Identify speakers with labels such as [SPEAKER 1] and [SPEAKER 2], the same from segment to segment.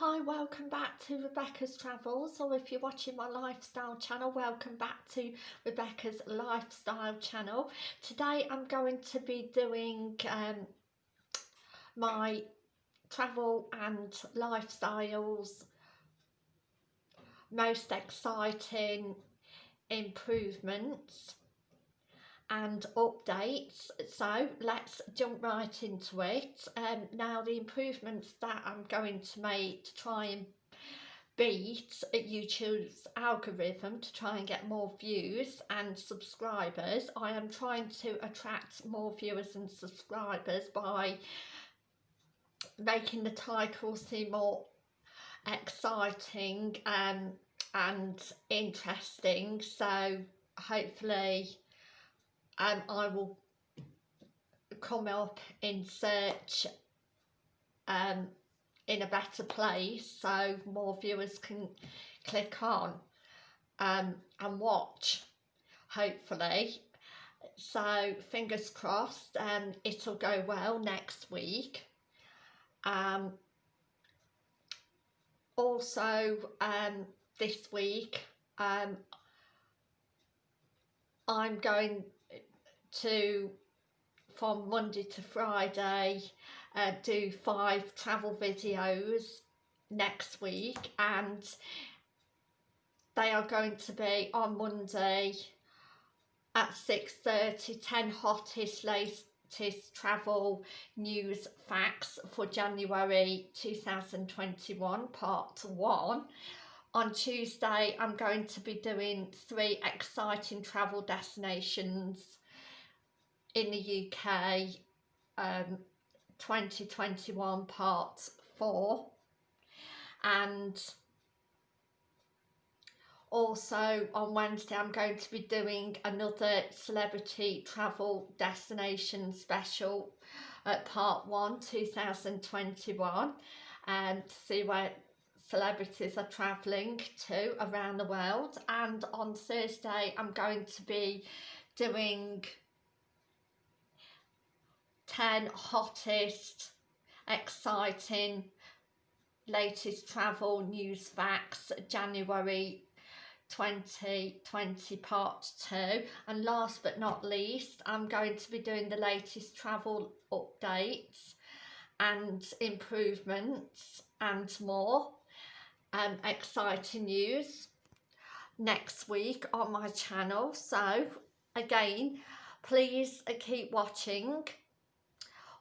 [SPEAKER 1] Hi, welcome back to Rebecca's Travels, or if you're watching my lifestyle channel, welcome back to Rebecca's Lifestyle channel. Today I'm going to be doing um, my travel and lifestyles most exciting improvements and updates. So let's jump right into it. Um, now the improvements that I'm going to make to try and beat YouTube's algorithm to try and get more views and subscribers I am trying to attract more viewers and subscribers by making the title seem more exciting um, and interesting. So hopefully and I will come up in search um, in a better place so more viewers can click on um, and watch hopefully. So fingers crossed um, it'll go well next week. Um, also um, this week um, I'm going to from Monday to Friday uh, do five travel videos next week and they are going to be on Monday at 6.30 10 hottest latest travel news facts for January 2021 part 1 on Tuesday I'm going to be doing three exciting travel destinations in the UK um, 2021 part 4 and also on Wednesday I'm going to be doing another celebrity travel destination special at part 1 2021 and to see where celebrities are travelling to around the world. And on Thursday I'm going to be doing 10 hottest, exciting, latest travel news facts, January 2020 part 2 and last but not least I'm going to be doing the latest travel updates and improvements and more um, exciting news next week on my channel. So again please keep watching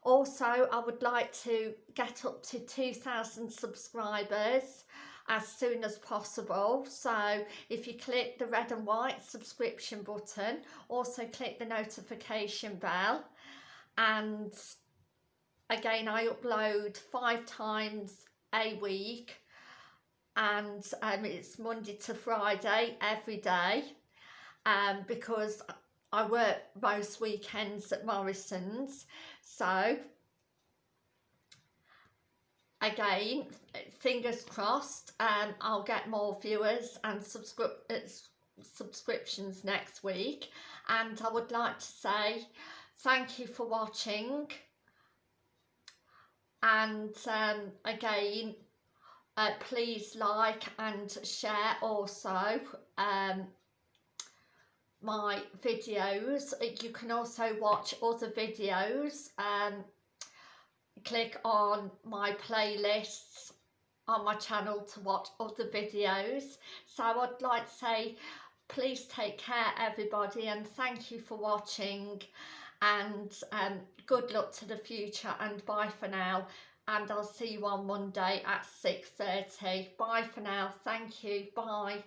[SPEAKER 1] also, I would like to get up to 2,000 subscribers as soon as possible. So if you click the red and white subscription button, also click the notification bell. And again, I upload five times a week and um, it's Monday to Friday every day um, because I work most weekends at Morrisons. So again fingers crossed um, I'll get more viewers and subscri uh, subscriptions next week. And I would like to say thank you for watching. And um, again uh, please like and share also um, my videos. You can also watch other videos um click on my playlists on my channel to watch other videos. So I'd like to say please take care everybody and thank you for watching and um, good luck to the future and bye for now and I'll see you on Monday at 6.30 bye for now. Thank you. Bye